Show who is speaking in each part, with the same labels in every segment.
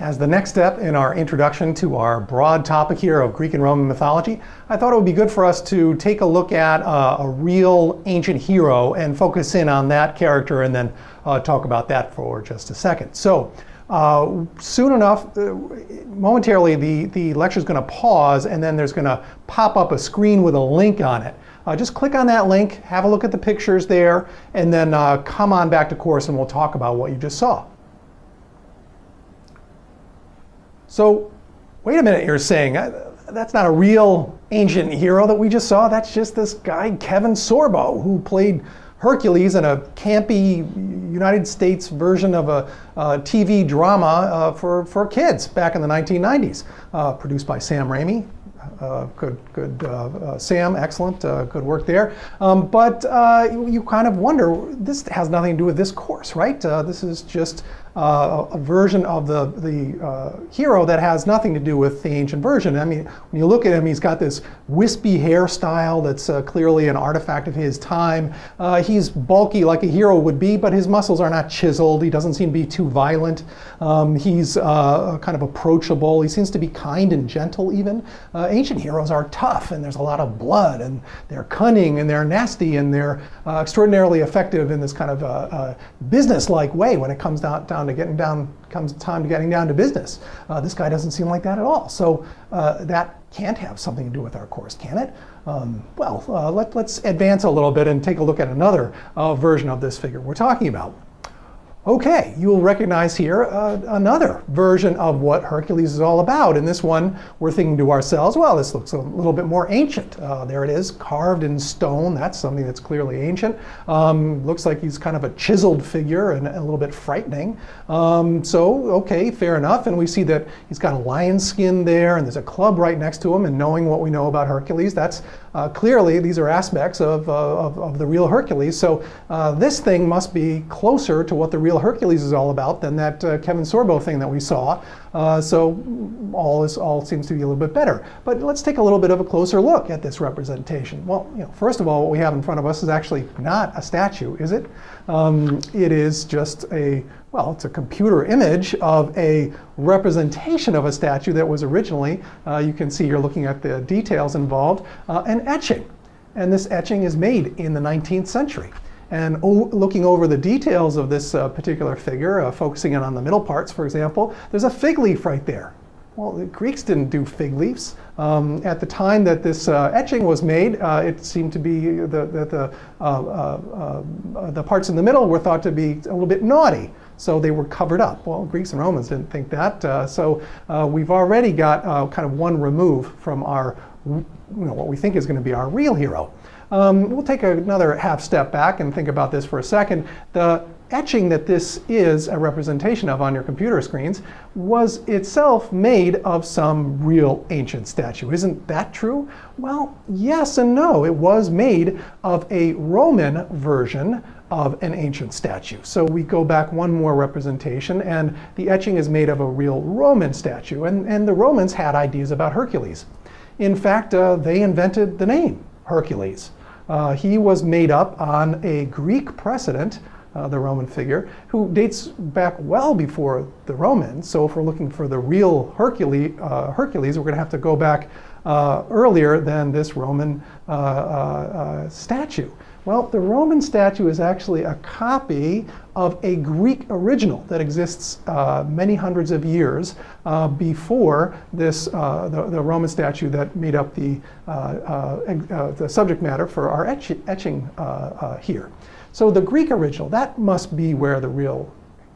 Speaker 1: As the next step in our introduction to our broad topic here of Greek and Roman mythology, I thought it would be good for us to take a look at uh, a real ancient hero and focus in on that character and then uh, talk about that for just a second. So, uh, soon enough, uh, momentarily, the, the lecture is going to pause and then there's going to pop up a screen with a link on it. Uh, just click on that link, have a look at the pictures there, and then come on back to course and we'll talk about what you just saw. So wait a minute, you're saying, that's not a real ancient hero that we just saw. That's just this guy, Kevin Sorbo, who played Hercules in a campy United States version of a, TV drama uh, for, for kids back in the 1990s, uh, produced by Sam Raimi. Uh, good, good, uh, uh, Sam, excellent, good work there. Um, but you, you, kind of wonder, this has nothing to do with this course, right? this is just uh, a version of the, the uh, hero that has nothing to do with the ancient version. I mean, when you look at him, he's got this wispy hairstyle that's uh, clearly an artifact of his time. Uh, he's bulky like a hero would be, but his muscles are not chiseled. He doesn't seem to be too violent. Um, he's uh, kind of approachable. He seems to be kind and gentle even. Uh, ancient heroes are tough and there's a lot of blood and they're cunning and they're nasty and they're extraordinarily effective in this kind of business-like way when it comes down down to getting down, comes time to getting down to business. Uh, this guy doesn't seem like that at all. So uh, that can't have something to do with our course, can it? Um, well, uh, let, us advance a little bit and take a look at another uh, version of this figure we're talking about. Okay, you will recognize here uh, another version of what Hercules is all about. In this one, we're thinking to ourselves, well, this looks a little bit more ancient. Uh, there it is, carved in stone. That's something that's clearly ancient. Um, looks like he's kind of a chiseled figure and a little bit frightening. Um, so, okay, fair enough. And we see that he's got a lion skin there, and there's a club right next to him. And knowing what we know about Hercules, that's uh, clearly these are aspects of, uh, of, of, the real Hercules. So uh, this thing must be closer to what the real Hercules is all about than that uh, Kevin Sorbo thing that we saw. Uh, so all is all seems to be a little bit better. But let's take a little bit of a closer look at this representation. Well, you know, first of all, what we have in front of us is actually not a statue, is it? Um, it is just a well, it's a computer image of a representation of a statue that was originally, uh, you can see you're looking at the details involved, uh, an etching. And this etching is made in the 19th century. And looking over the details of this uh, particular figure, uh, focusing in on the middle parts, for example, there's a fig leaf right there. Well, the Greeks didn't do fig leaves. Um, at the time that this uh, etching was made, uh, it seemed to be that the, the, uh, uh, uh, the parts in the middle were thought to be a little bit naughty. So they were covered up. Well, Greeks and Romans didn't think that. Uh, so we've already got kind of one remove from our, you know, what we think is going to be our real hero. Um, we'll take another half step back and think about this for a second. The etching that this is a representation of on your computer screens was itself made of some real ancient statue. Isn't that true? Well, yes and no. It was made of a Roman version of an ancient statue. So we go back one more representation and the etching is made of a real Roman statue. And, and the Romans had ideas about Hercules. In fact, uh, they invented the name Hercules. Uh, he was made up on a Greek precedent uh, the Roman figure, who dates back well before the Romans. So if we're looking for the real Hercules, uh, Hercules we're going to have to go back uh, earlier than this Roman uh, statue. Well, the Roman statue is actually a copy of a Greek original that exists uh, many hundreds of years uh, before this, uh, the, the, Roman statue that made up the, the subject matter for our etch etching here. So the Greek original, that must be where the real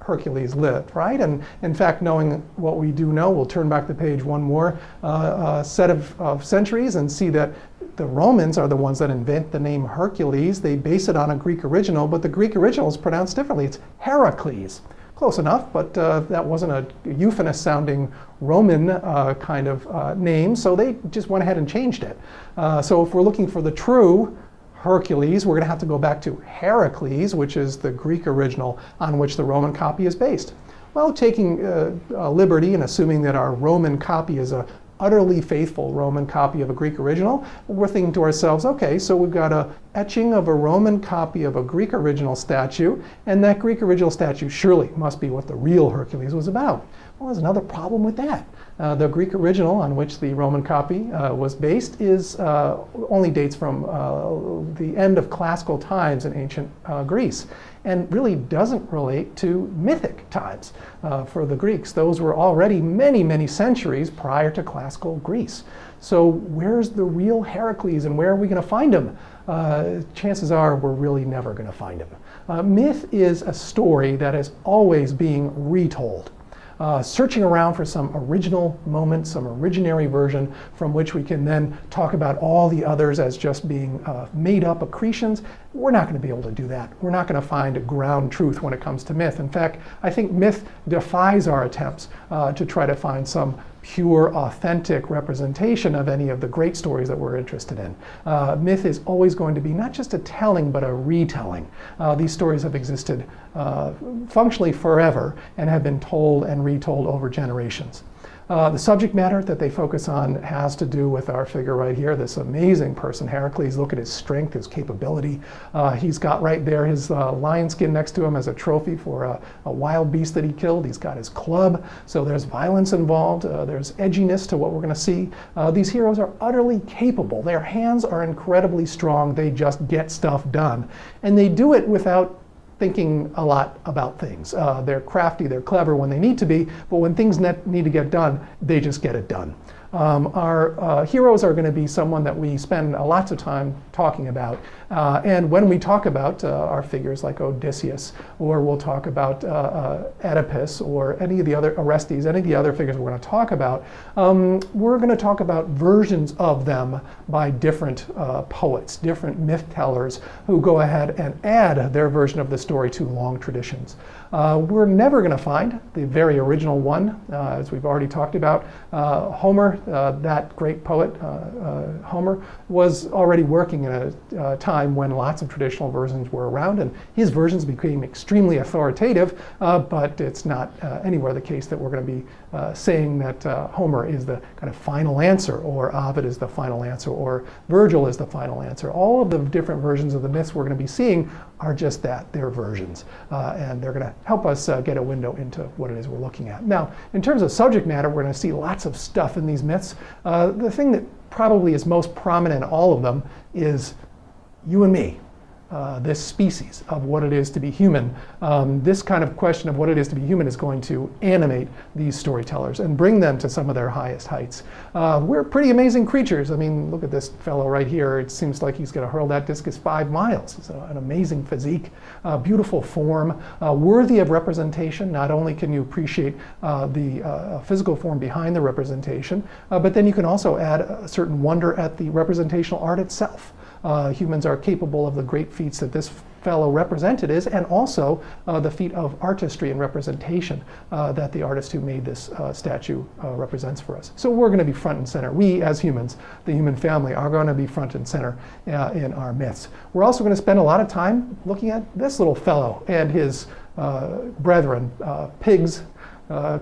Speaker 1: Hercules lived, right? And in fact, knowing what we do know, we'll turn back the page one more uh, uh, set of, of, centuries and see that the Romans are the ones that invent the name Hercules. They base it on a Greek original, but the Greek original is pronounced differently. It's Heracles. Close enough, but uh, that wasn't a euphonous sounding Roman uh, kind of uh, name, so they just went ahead and changed it. Uh, so if we're looking for the true Hercules, we're going to have to go back to Heracles, which is the Greek original on which the Roman copy is based. Well, taking uh, liberty and assuming that our Roman copy is a utterly faithful Roman copy of a Greek original, we're thinking to ourselves, okay, so we've got a etching of a Roman copy of a Greek original statue, and that Greek original statue surely must be what the real Hercules was about. Well, there's another problem with that. Uh, the Greek original on which the Roman copy uh, was based is uh, only dates from uh, the end of classical times in ancient uh, Greece and really doesn't relate to mythic times uh, for the Greeks. Those were already many, many centuries prior to classical Greece. So where's the real Heracles and where are we going to find him? chances are we're really never going to find him. myth is a story that is always being retold uh, searching around for some original moment, some originary version from which we can then talk about all the others as just being uh, made up accretions. We're not going to be able to do that. We're not going to find a ground truth when it comes to myth. In fact, I think myth defies our attempts uh, to try to find some pure, authentic representation of any of the great stories that we're interested in. Uh, myth is always going to be not just a telling, but a retelling. Uh, these stories have existed uh, functionally forever and have been told and retold over generations. Uh, the subject matter that they focus on has to do with our figure right here, this amazing person, Heracles. Look at his strength, his capability. Uh, he's got right there his uh, lion skin next to him as a trophy for a, a, wild beast that he killed. He's got his club, so there's violence involved. Uh, there's edginess to what we're going to see. Uh, these heroes are utterly capable. Their hands are incredibly strong. They just get stuff done. And they do it without thinking a lot about things. Uh, they're crafty, they're clever when they need to be, but when things need to get done, they just get it done. Um, our uh, heroes are going to be someone that we spend lots of time talking about. Uh, and when we talk about uh, our figures like Odysseus, or we'll talk about uh, uh, Oedipus, or any of the other Orestes, any of the other figures we're going to talk about, um, we're going to talk about versions of them by different uh, poets, different myth tellers who go ahead and add their version of the story to long traditions. we're never going to find the very original one, as we've already talked about. Homer uh, that great poet, uh, uh, Homer, was already working in a time when lots of traditional versions were around, and his versions became extremely authoritative, but it's not anywhere the case that we're going to be saying that Homer is the kind of final answer, or Ovid is the final answer, or Virgil is the final answer. All of the different versions of the myths we're going to be seeing are just that, they're versions. Uh, and they're going to help us uh, get a window into what it is we're looking at. Now, in terms of subject matter, we're going to see lots of stuff in these myths. Uh, the thing that probably is most prominent in all of them is you and me uh, this species of what it is to be human. Um, this kind of question of what it is to be human is going to animate these storytellers and bring them to some of their highest heights. Uh, we're pretty amazing creatures. I mean, look at this fellow right here. It seems like he's going to hurl that discus five miles. It's an amazing physique, uh, beautiful form, uh, worthy of representation. Not only can you appreciate uh, the physical form behind the representation, but then you can also add a certain wonder at the representational art itself uh, humans are capable of the great feats that this fellow represented is, and also uh, the feat of artistry and representation uh, that the artist who made this uh, statue uh, represents for us. So we're going to be front and center. We, as humans, the human family, are going to be front and center uh, in our myths. We're also going to spend a lot of time looking at this little fellow and his uh, brethren, pigs,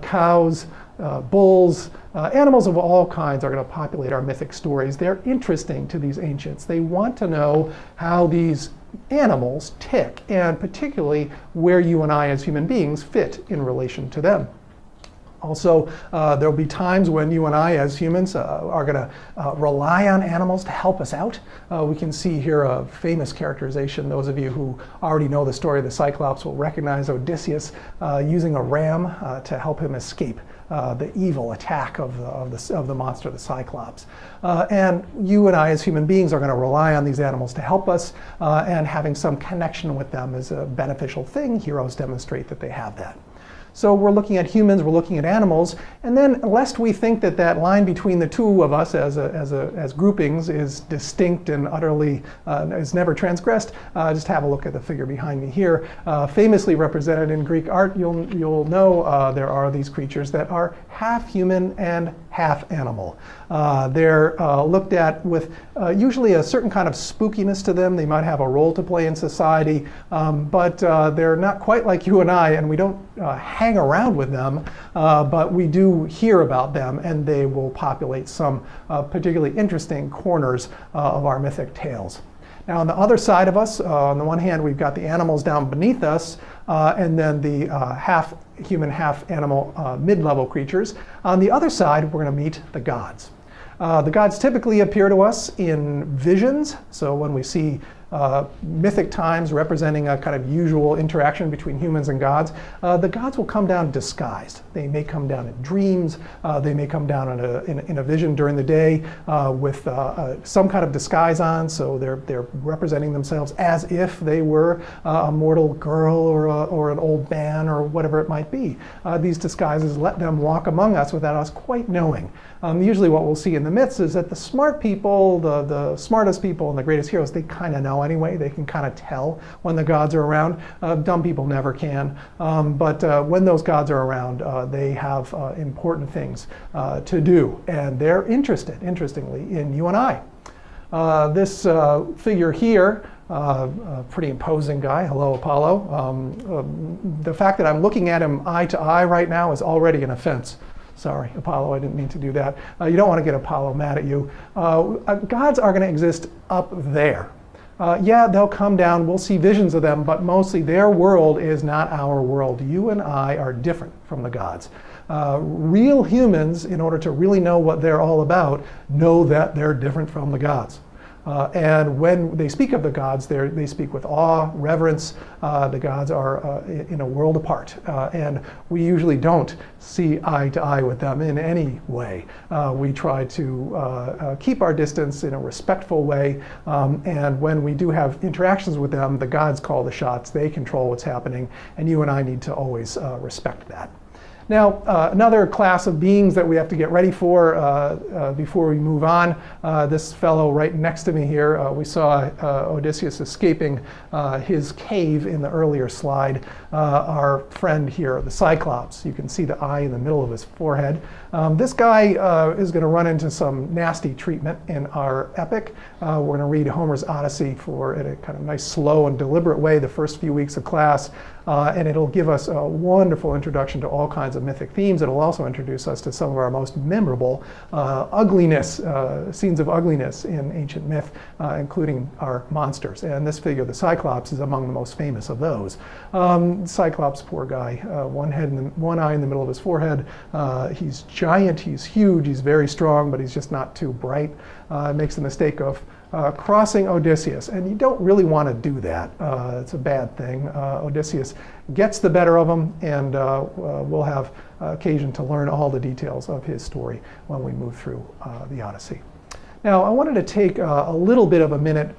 Speaker 1: cows, uh, bulls, uh, animals of all kinds are going to populate our mythic stories. They're interesting to these ancients. They want to know how these animals tick, and particularly where you and I as human beings fit in relation to them. Also, uh, there'll be times when you and I as humans uh, are going to uh, rely on animals to help us out. Uh, we can see here a famous characterization. Those of you who already know the story of the Cyclops will recognize Odysseus uh, using a ram uh, to help him escape uh, the evil attack of the, of the, of the monster, the Cyclops. Uh, and you and I as human beings are going to rely on these animals to help us, uh, and having some connection with them is a beneficial thing. Heroes demonstrate that they have that. So we're looking at humans, we're looking at animals, and then lest we think that that line between the two of us as, a, as, a, as groupings is distinct and utterly uh, is never transgressed, uh, just have a look at the figure behind me here. Uh, famously represented in Greek art, you'll, you'll know uh, there are these creatures that are half human and half animal. Uh, they're uh, looked at with usually a certain kind of spookiness to them. They might have a role to play in society, um, but they're not quite like you and I, and we don't hang around with them, uh, but we do hear about them, and they will populate some particularly interesting corners of our mythic tales. Now on the other side of us, uh, on the one hand, we've got the animals down beneath us, uh, and then the uh, half human, half animal uh, mid-level creatures. On the other side, we're going to meet the gods. Uh, the gods typically appear to us in visions. So when we see uh, mythic times representing a kind of usual interaction between humans and gods, uh, the gods will come down disguised. They may come down in dreams, uh, they may come down in a, in, in a vision during the day uh, with uh, some kind of disguise on, so they're, they're representing themselves as if they were a mortal girl or, a, or an old man or whatever it might be. these disguises let them walk among us without us quite knowing. Um, usually what we'll see in the myths is that the smart people, the, the smartest people and the greatest heroes, they kind of know anyway. They can kind of tell when the gods are around. Uh, dumb people never can. Um, but uh, when those gods are around, uh, they have uh, important things uh, to do. And they're interested, interestingly, in you and I. Uh, this figure here uh, a pretty imposing guy. Hello, Apollo. Um, the fact that I'm looking at him eye to eye right now is already an offense. Sorry, Apollo, I didn't mean to do that. Uh, you don't want to get Apollo mad at you. Uh, uh gods are going to exist up there. Uh, yeah, they'll come down, we'll see visions of them, but mostly their world is not our world. You and I are different from the gods. Uh, real humans, in order to really know what they're all about, know that they're different from the gods. Uh, and when they speak of the gods, they speak with awe, reverence. Uh, the gods are uh, in a world apart. Uh, and we usually don't see eye to eye with them in any way. Uh, we try to uh, keep our distance in a respectful way. Um, and when we do have interactions with them, the gods call the shots. They control what's happening. And you and I need to always respect that. Now, uh, another class of beings that we have to get ready for uh, uh, before we move on, uh, this fellow right next to me here, uh, we saw Odysseus escaping his cave in the earlier slide. our friend here, the Cyclops, you can see the eye in the middle of his forehead. Um, this guy is going to run into some nasty treatment in our epic. we're going to read Homer's Odyssey for in a kind of nice, slow, and deliberate way the first few weeks of class. Uh, and it'll give us a wonderful introduction to all kinds of mythic themes. It'll also introduce us to some of our most memorable uh, ugliness, uh, scenes of ugliness in ancient myth, uh, including our monsters. And this figure, the Cyclops, is among the most famous of those. Um, Cyclops, poor guy, uh, one, head in the, one eye in the middle of his forehead. Uh, he's giant, he's huge, he's very strong, but he's just not too bright. makes the mistake of uh, crossing Odysseus. And you don't really want to do that. Uh, it's a bad thing. Uh, Odysseus gets the better of him, and uh, uh, we'll have occasion to learn all the details of his story when we move through uh, the Odyssey. Now, I wanted to take a little bit of a minute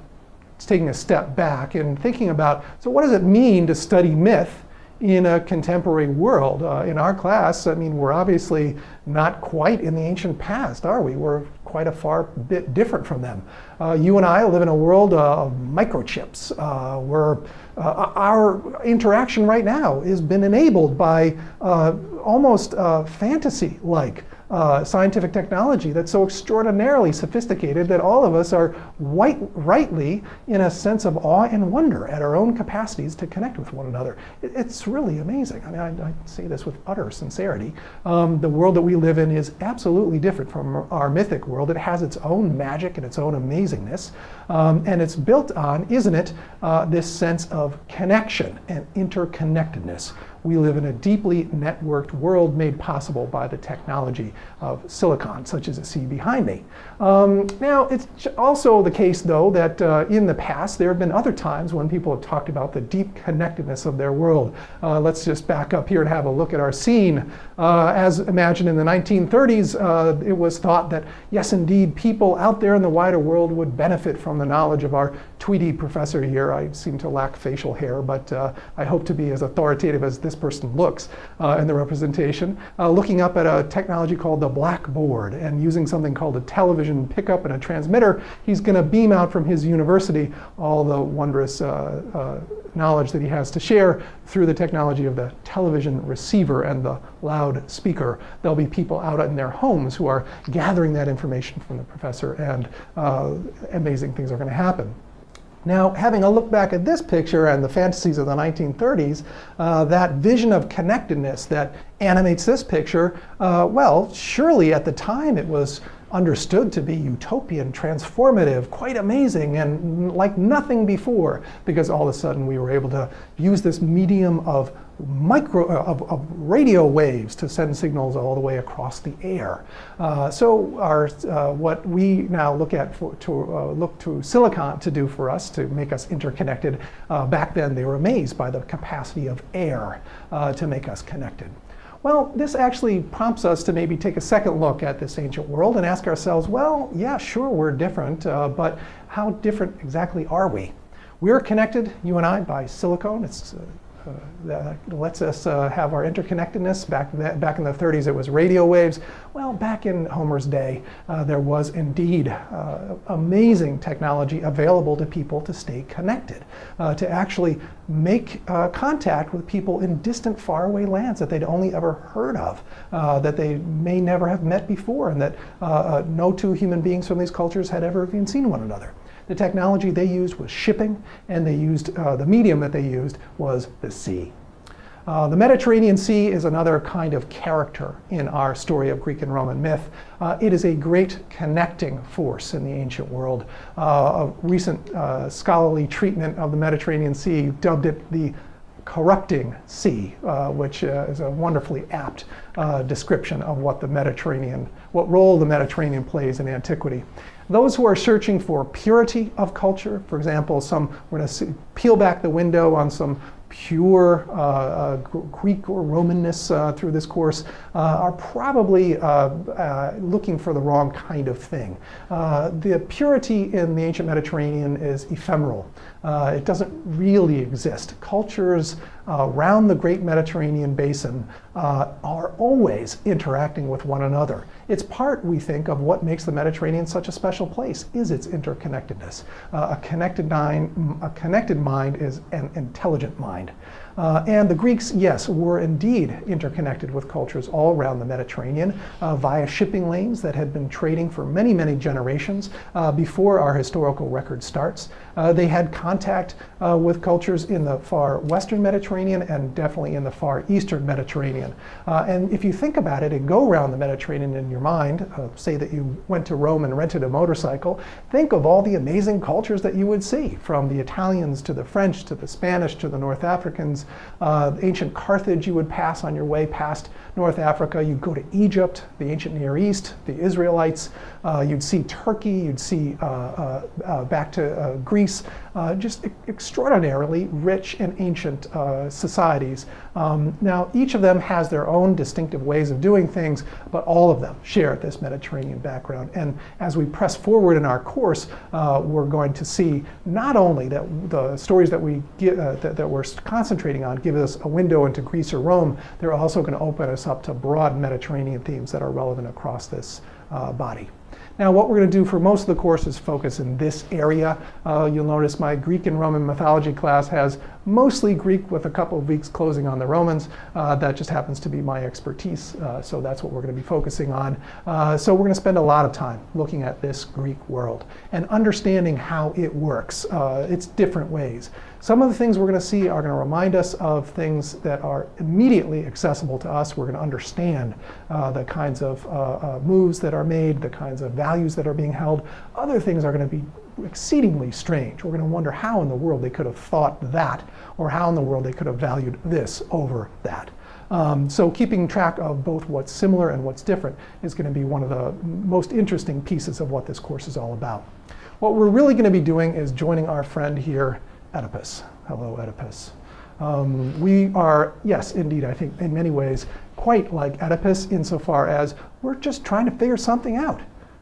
Speaker 1: taking a step back and thinking about, so what does it mean to study myth in a contemporary world. Uh, in our class, I mean, we're obviously not quite in the ancient past, are we? We're quite a far bit different from them. Uh, you and I live in a world of microchips uh, where uh, our interaction right now has been enabled by uh, almost uh, fantasy-like uh, scientific technology that's so extraordinarily sophisticated that all of us are white, rightly in a sense of awe and wonder at our own capacities to connect with one another. It, it's really amazing. I mean, I, I, say this with utter sincerity. Um, the world that we live in is absolutely different from our mythic world. It has its own magic and its own amazingness. Um, and it's built on, isn't it, uh, this sense of connection and interconnectedness we live in a deeply networked world made possible by the technology of silicon, such as you see behind me. Um, now, it's also the case, though, that uh, in the past, there have been other times when people have talked about the deep connectedness of their world. Uh, let's just back up here and have a look at our scene. Uh, as imagined in the 1930s, uh, it was thought that, yes, indeed, people out there in the wider world would benefit from the knowledge of our Tweety professor here. I seem to lack facial hair, but uh, I hope to be as authoritative as this this person looks uh, in the representation, uh, looking up at a technology called the blackboard and using something called a television pickup and a transmitter, he's going to beam out from his university all the wondrous uh, uh, knowledge that he has to share through the technology of the television receiver and the loudspeaker. There'll be people out in their homes who are gathering that information from the professor and uh, amazing things are going to happen. Now, having a look back at this picture and the fantasies of the 1930s, uh, that vision of connectedness that animates this picture, uh, well, surely at the time it was understood to be utopian, transformative, quite amazing, and like nothing before, because all of a sudden we were able to use this medium of micro uh, of, of, radio waves to send signals all the way across the air. Uh, so our uh, what we now look at for, to uh, look to silicon to do for us to make us interconnected. Uh, back then they were amazed by the capacity of air uh, to make us connected. Well, this actually prompts us to maybe take a second look at this ancient world and ask ourselves, well, yeah, sure, we're different, but how different exactly are we? We're connected, you and I, by silicon. It's uh, that lets us uh, have our interconnectedness. Back, back in the 30s, it was radio waves. Well, back in Homer's day, uh, there was indeed uh, amazing technology available to people to stay connected, uh, to actually make uh, contact with people in distant, faraway lands that they'd only ever heard of, that they may never have met before, and that no two human beings from these cultures had ever even seen one another. The technology they used was shipping, and they used uh, the medium that they used was the sea. Uh, the Mediterranean Sea is another kind of character in our story of Greek and Roman myth. Uh, it is a great connecting force in the ancient world. Uh, a recent uh, scholarly treatment of the Mediterranean Sea dubbed it the corrupting sea, uh, which uh, is a wonderfully apt description of what the Mediterranean, what role the Mediterranean plays in antiquity. Those who are searching for purity of culture, for example, some, we're going to peel back the window on some pure uh, uh, Greek or Romanness uh, through this course uh, are probably uh, uh, looking for the wrong kind of thing. the purity in the ancient Mediterranean is ephemeral. it doesn't really exist. Cultures around the great Mediterranean basin uh, are always interacting with one another. It's part, we think, of what makes the Mediterranean such a special place, is its interconnectedness. Uh, a, connected mind, a connected mind is an intelligent mind. Uh, and the Greeks, yes, were indeed interconnected with cultures all around the Mediterranean uh, via shipping lanes that had been trading for many, many generations uh, before our historical record starts. Uh, they had contact uh, with cultures in the far western Mediterranean and definitely in the far eastern Mediterranean. Uh, and if you think about it and go around the Mediterranean in your mind, say that you went to Rome and rented a motorcycle, think of all the amazing cultures that you would see, from the Italians to the French to the Spanish to the North Africans uh, ancient Carthage you would pass on your way past North Africa. You'd go to Egypt, the ancient Near East, the Israelites. Uh, you'd see Turkey. You'd see uh, uh, uh back to uh, just e extraordinarily rich and ancient societies. Um, now, each of them has their own distinctive ways of doing things, but all of them share this Mediterranean background. And as we press forward in our course, we're going to see not only that the stories that we get, that, that we're concentrating on give us a window into Greece or Rome, they're also going to open us up to broad Mediterranean themes that are relevant across this uh, body. Now what we're going to do for most of the course is focus in this area. Uh, you'll notice my Greek and Roman mythology class has mostly Greek with a couple of weeks closing on the Romans. Uh, that just happens to be my expertise, uh, so that's what we're going to be focusing on. Uh, so we're going to spend a lot of time looking at this Greek world and understanding how it works, uh, its different ways. Some of the things we're going to see are going to remind us of things that are immediately accessible to us. We're going to understand uh, the kinds of uh, uh, moves that are made, the kinds of values that are being held. Other things are going to be exceedingly strange. We're going to wonder how in the world they could have thought that, or how in the world they could have valued this over that. Um, so keeping track of both what's similar and what's different is going to be one of the most interesting pieces of what this course is all about. What we're really going to be doing is joining our friend here Oedipus. Hello, Oedipus. Um, we are, yes, indeed, I think in many ways, quite like Oedipus insofar as we're just trying to figure something out.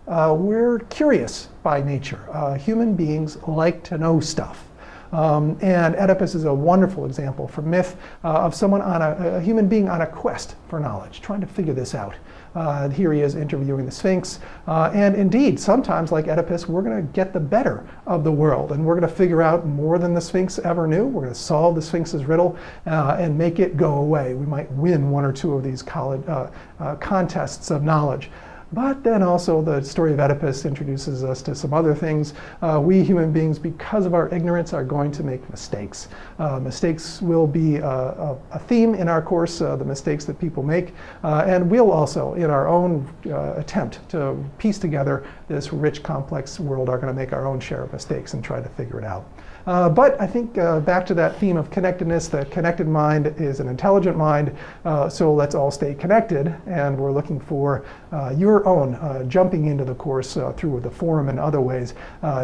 Speaker 1: Uh, we're curious by nature. Uh, human beings like to know stuff. Um, and Oedipus is a wonderful example from myth uh, of someone on a, a, human being on a quest for knowledge, trying to figure this out. Uh, here he is interviewing the Sphinx. Uh, and indeed, sometimes, like Oedipus, we're going to get the better of the world. And we're going to figure out more than the Sphinx ever knew. We're going to solve the Sphinx's riddle uh, and make it go away. We might win one or two of these college, uh, uh, contests of knowledge. But then also the story of Oedipus introduces us to some other things. Uh, we human beings, because of our ignorance, are going to make mistakes. Uh, mistakes will be a, a, a, theme in our course, uh, the mistakes that people make. Uh, and we'll also, in our own uh, attempt to piece together this rich, complex world, are going to make our own share of mistakes and try to figure it out. Uh, but I think uh, back to that theme of connectedness, the connected mind is an intelligent mind, uh, so let's all stay connected. And we're looking for uh, your own uh, jumping into the course uh, through the forum and other ways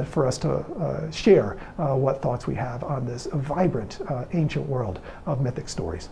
Speaker 1: for us to share what thoughts we have on this vibrant ancient world of mythic stories.